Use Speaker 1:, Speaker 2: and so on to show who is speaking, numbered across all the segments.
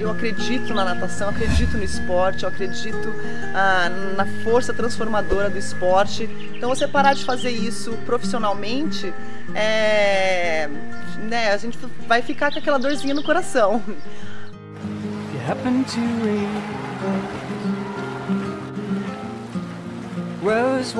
Speaker 1: Eu acredito na natação, acredito no esporte, eu acredito ah, na força transformadora do esporte. Então você parar de fazer isso profissionalmente, é, né, a gente vai ficar com aquela dorzinha no coração. Rose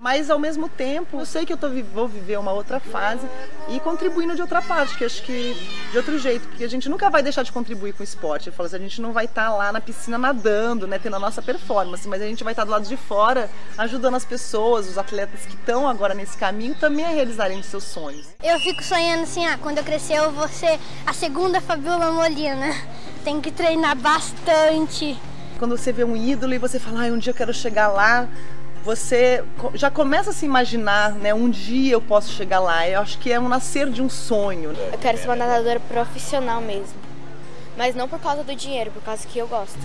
Speaker 1: mas ao mesmo tempo eu sei que eu tô, vou viver uma outra fase e contribuindo de outra parte, que acho que de outro jeito, porque a gente nunca vai deixar de contribuir com o esporte. Eu falo assim, a gente não vai estar tá lá na piscina nadando, né, tendo a nossa performance, mas a gente vai estar tá do lado de fora ajudando as pessoas, os atletas que estão agora nesse caminho também a realizarem os seus sonhos.
Speaker 2: Eu fico sonhando assim, ah, quando eu crescer eu vou ser a segunda Fabiola Molina. Tem que treinar bastante.
Speaker 1: Quando você vê um ídolo e você fala, ah, um dia eu quero chegar lá, você já começa a se imaginar, né? Um dia eu posso chegar lá. Eu acho que é um nascer de um sonho.
Speaker 3: Eu quero ser uma nadadora profissional mesmo. Mas não por causa do dinheiro, por causa que eu gosto.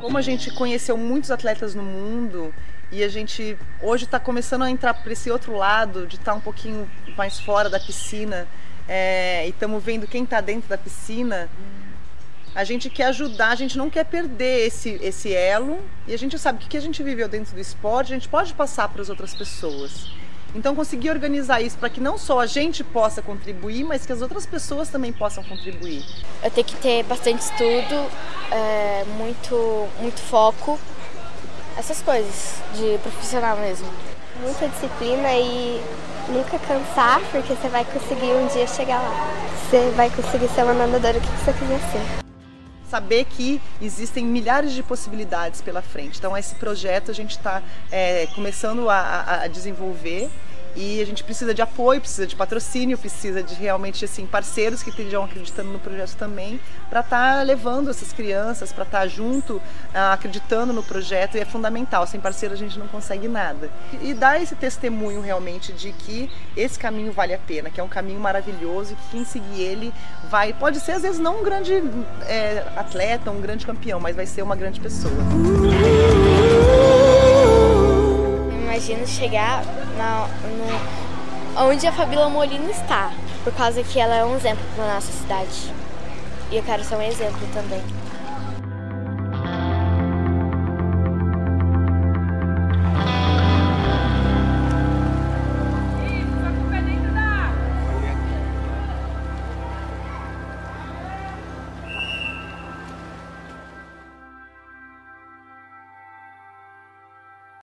Speaker 1: Como a gente conheceu muitos atletas no mundo e a gente hoje está começando a entrar para esse outro lado, de estar tá um pouquinho mais fora da piscina é, e estamos vendo quem está dentro da piscina, a gente quer ajudar, a gente não quer perder esse, esse elo e a gente sabe que o que a gente viveu dentro do esporte, a gente pode passar para as outras pessoas. Então conseguir organizar isso para que não só a gente possa contribuir, mas que as outras pessoas também possam contribuir.
Speaker 3: Eu tenho que ter bastante estudo, é, muito, muito foco, essas coisas de profissional mesmo.
Speaker 4: Muita disciplina e nunca cansar, porque você vai conseguir um dia chegar lá. Você vai conseguir ser uma nadadora que você quiser ser
Speaker 1: saber que existem milhares de possibilidades pela frente. Então esse projeto a gente está é, começando a, a, desenvolver e a gente precisa de apoio, precisa de patrocínio, precisa de realmente assim parceiros que estejam acreditando no projeto também para estar tá levando essas crianças, para estar tá junto, ah, acreditando no projeto e é fundamental. Sem parceiro a gente não consegue nada. E dar esse testemunho realmente de que esse caminho vale a pena, que é um caminho maravilhoso e que quem seguir ele vai, pode ser às vezes não um grande é, atleta, um grande campeão, mas vai ser uma grande pessoa
Speaker 3: imagino chegar na, no, onde a Fabíola Molina está, por causa que ela é um exemplo para nossa cidade. E eu quero ser um exemplo também.